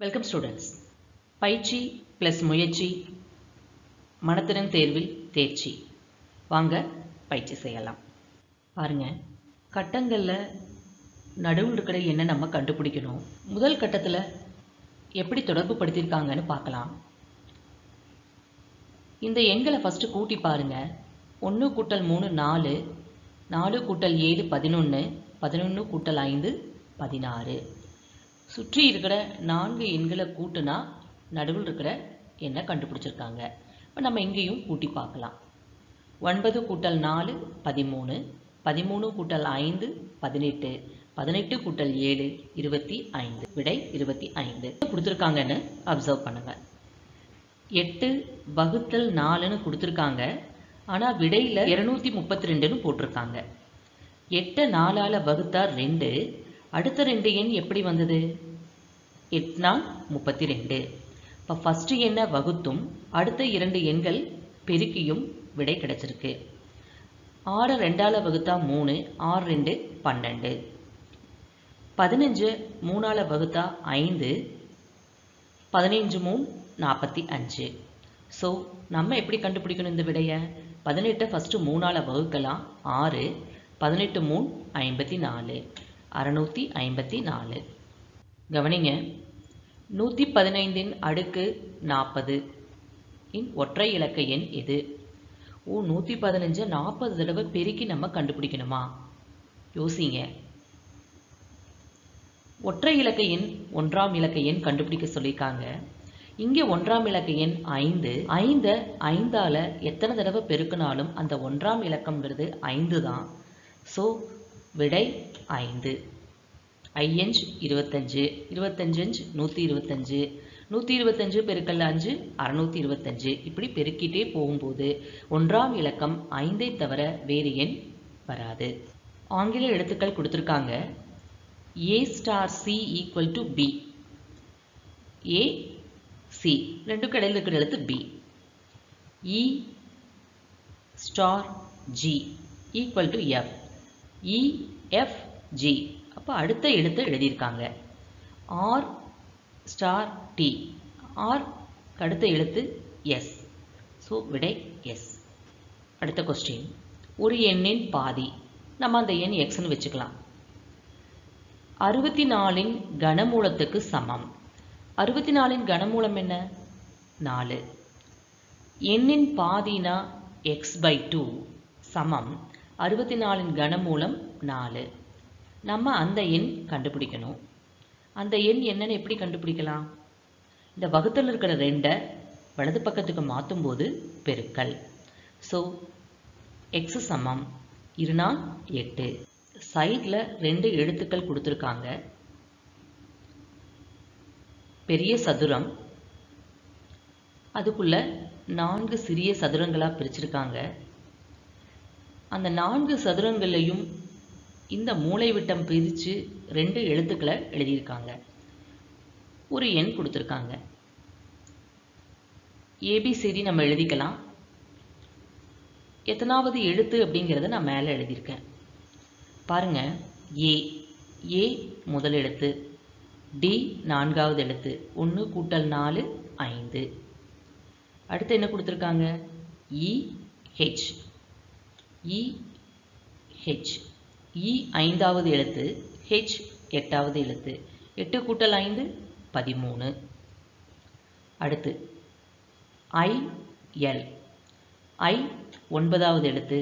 Welcome students பயிற்சி plus முயற்சி மனத்திறன் தேர்வில் தேர்ச்சி. வாங்க பயிற்சி செய்யலாம். பாருங்க கட்டங்களில் நடுவில் இருக்கிற என்ன நம்ம கண்டுபிடிக்கணும். முதல் கட்டத்தில் எப்படி தொடர்பு படுத்தியிருக்காங்கன்னு பார்க்கலாம். இந்த எண்களை ஃபஸ்ட்டு கூட்டி பாருங்கள் ஒன்று கூட்டல் மூணு நாலு. நாலு கூட்டல் ஏழு பதினொன்று பதினொன்று கூட்டல் ஐந்து பதினாறு. சுற்றி இருக்கிற நான்கு எண்களை கூட்டுனா நடுவில் இருக்கிற எண்ணை கண்டுபிடிச்சிருக்காங்க. இப்போ நம்ம இங்கேயும் கூட்டி பார்க்கலாம். ஒன்பது கூட்டல் நாலு பதிமூணு. பதிமூணு கூட்டல் ஐந்து பதினெட்டு. பதினெட்டு கூட்டல் ஏழு இருபத்தி ஐந்து. விடை இருபத்தி ஐந்து. கொடுத்துருக்காங்கன்னு அப்சர்வ் பண்ணுங்கள் எட்டு வகுத்தல் நாலுன்னு கொடுத்துருக்காங்க. ஆனால் விடையில் இரநூத்தி முப்பத்தி ரெண்டுன்னு போட்டிருக்காங்க. எட்டை நாலால் வகுத்தா ரெண்டு. அடுத்த ரெண்டு எண் எப்படி வந்தது? எட்னா முப்பத்தி ரெண்டு இப்போ ஃபஸ்ட்டு எண்ணை வகுத்தும் அடுத்த இரண்டு எண்கள் பெருக்கியும் விடை கிடைச்சிருக்கு. ஆறு ரெண்டால் வகுத்தா மூணு ஆறு ரெண்டு பன்னெண்டு. பதினஞ்சு மூணால் வகுத்தா ஐந்து பதினஞ்சு மூணு நாற்பத்தி அஞ்சு. ஸோ நம்ம எப்படி கண்டுபிடிக்கணும் இந்த விடையை? பதினெட்டை ஃபஸ்ட்டு மூணால் வகுக்கலாம் ஆறு. பதினெட்டு மூணு ஐம்பத்தி நாலு. அறநூற்றி ஐம்பத்தி நாலு. கவனிங்க. நூற்றி பதினைந்தின் அடுக்கு நாற்பது இன் ஒற்றை இலக்க எண் எது? ஓ நூற்றி பதினஞ்சை நாற்பது தடவை பெருக்கி நம்ம கண்டுபிடிக்கணுமா? யோசிங்க. ஒற்றை இலக்க எண் ஒன்றாம் இலக்க எண் கண்டுபிடிக்க சொல்லியிருக்காங்க. இங்கே ஒன்றாம் இலக்க எண் ஐந்து. ஐந்தை ஐந்தால் எத்தனை தடவை பெருக்கினாலும் அந்த ஒன்றாம் இலக்கம்ங்கிறது ஐந்து தான் ஸோ விடை ஐந்து. ஐயஞ்சு இருபத்தஞ்சு இருபத்தஞ்சு நூற்றி இருபத்தஞ்சு நூற்றி இருபத்தஞ்சு பெருக்கல் அஞ்சு அறநூற்றி இருபத்தஞ்சு இப்படி பெருக்கிட்டே போகும்போது ஒன்றாம் இலக்கம் ஐந்தை தவிர வேறு எண் வராது. ஆங்கில எழுத்துக்கள் கொடுத்துருக்காங்க. A star C equal to B A C ரெண்டு கடையில் இருக்கிற எழுத்து B E star G equal to F EFG அப்போ அடுத்த எழுத்தை எழுதியிருக்காங்க. ஆர் ஸ்டார் டி ஆர் அடுத்த எழுத்து எஸ் ஸோ விடை எஸ் அடுத்த கொஸ்டின் ஒரு எண்ணின் பாதி. நம்ம அந்த எண் எக்ஸ்னு வச்சுக்கலாம். அறுபத்தி நாலின் கனமூலத்துக்கு சமம். அறுபத்தி நாலின் கனமூலம் என்ன? நாலு. எண்ணின் பாதினா எக்ஸ் பை டூ சமம். அறுபத்தி நாலின் கனமூலம் நாலு. நம்ம அந்த எண் கண்டுபிடிக்கணும். அந்த எண் என்னன்னு எப்படி கண்டுபிடிக்கலாம்? இந்த வகுத்தல் இருக்கிற ரெண்டை வலது பக்கத்துக்கு மாற்றும் போது பெருக்கல். ஸோ எக்ஸ் சமம். இருநா எட்டு. சைடில் ரெண்டு எழுத்துக்கள் கொடுத்துருக்காங்க. பெரிய சதுரம். அதுக்குள்ள நான்கு சிறிய சதுரங்களாக பிரிச்சிருக்காங்க. அந்த நான்கு சதுரங்களையும் இந்த மூளை விட்டம் பிரித்து ரெண்டு எழுத்துக்களை எழுதியிருக்காங்க. ஒரு எண் கொடுத்துருக்காங்க. ஏபிசிடி நம்ம எழுதிக்கலாம். எத்தனாவது எழுத்து அப்படிங்கிறத நான் மேலே எழுதியிருக்கேன். பாருங்க. ஏ. ஏ முதல் எழுத்து. டி நான்காவது எழுத்து. ஒன்று கூட்டல் நாலு ஐந்து. அடுத்து என்ன கொடுத்துருக்காங்க? இஹெச் இஹெச் இ ஐந்தாவது எழுத்து ஹெச் எட்டாவது எழுத்து. எட்டு கூட்டல் ஐந்து பதிமூணு. அடுத்து ஐ எல். ஐ ஒன்பதாவது எழுத்து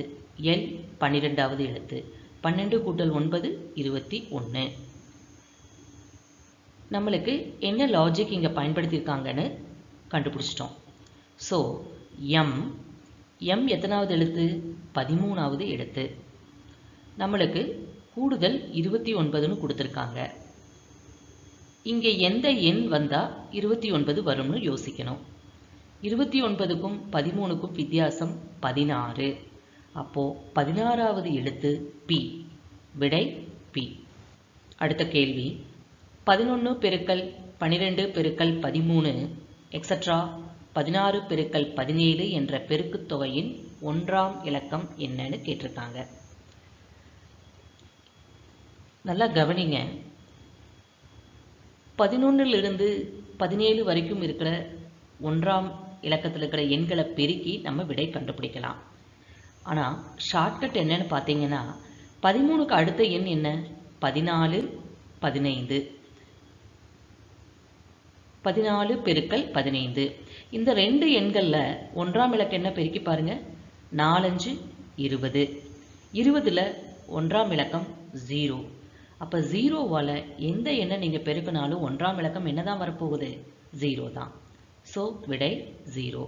எல் பன்னிரெண்டாவது எழுத்து. பன்னெண்டு கூட்டல் ஒன்பது இருபத்தி ஒன்று நம்மளுக்கு என்ன லாஜிக் இங்கே பயன்படுத்தியிருக்காங்கன்னு கண்டுபிடிச்சிட்டோம். ஸோ எம் எம் எத்தனாவது எழுத்து? பதிமூணாவது எழுத்து. நம்மளுக்கு கூடுதல் இருபத்தி ஒன்பதுன்னு கொடுத்துருக்காங்க. இங்கே எந்த எண் வந்தால் இருபத்தி ஒன்பது வரும்னு யோசிக்கணும். இருபத்தி ஒன்பதுக்கும் பதிமூணுக்கும் வித்தியாசம் பதினாறு. அப்போது பதினாறாவது எழுத்து பி விடை பி அடுத்த கேள்வி. பதினொன்று பெருக்கல் பன்னிரெண்டு பெருக்கல் பதிமூணு எக்ஸட்ரா பதினாறு பெருக்கல் பதினேழு என்ற பெருக்குத் தொகையின் ஒன்றாம் இலக்கம் என்னன்னு கேட்டிருக்காங்க. நல்லா கவனிங்க. பதினொன்றிலிருந்து பதினேழு வரைக்கும் இருக்கிற ஒன்றாம் இலக்கத்தில் இருக்கிற எண்களை பெருக்கி நம்ம விடை கண்டுபிடிக்கலாம். ஆனால் ஷார்ட்கட் என்னன்னு பார்த்தீங்கன்னா பதிமூணுக்கு அடுத்த எண் என்ன? பதினாலு பதினைந்து. பதினாலு பெருக்கல் பதினைந்து. இந்த ரெண்டு எண்களில் ஒன்றாம் இலக்கம் என்ன பெருக்கி பாருங்கள் நாலஞ்சு இருபது. இருபதில் ஒன்றாம் இலக்கம் ஜீரோ அப்போ ஜீரோவால் எந்த எண்ணை நீங்கள் பெருக்கினாலும் ஒன்றாம் இலக்கம் என்ன தான் வரப்போகுது? ஜீரோ தான். ஸோ விடை ஜீரோ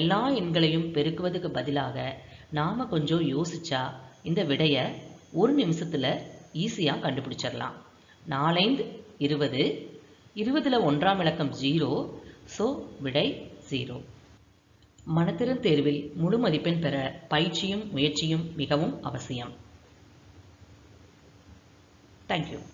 எல்லா எண்களையும் பெருக்குவதுக்கு பதிலாக நாம் கொஞ்சம் யோசிச்சா இந்த விடையை ஒரு நிமிஷத்தில் ஈஸியாக கண்டுபிடிச்சிடலாம். நாலைந்து இருபது. இருபதில் ஒன்றாம் இலக்கம் ஜீரோ ஸோ விடை ஜீரோ மனத்திறன் தேர்வில் முழு மதிப்பெண் பெற பயிற்சியும் முயற்சியும் மிகவும் அவசியம். Thank you.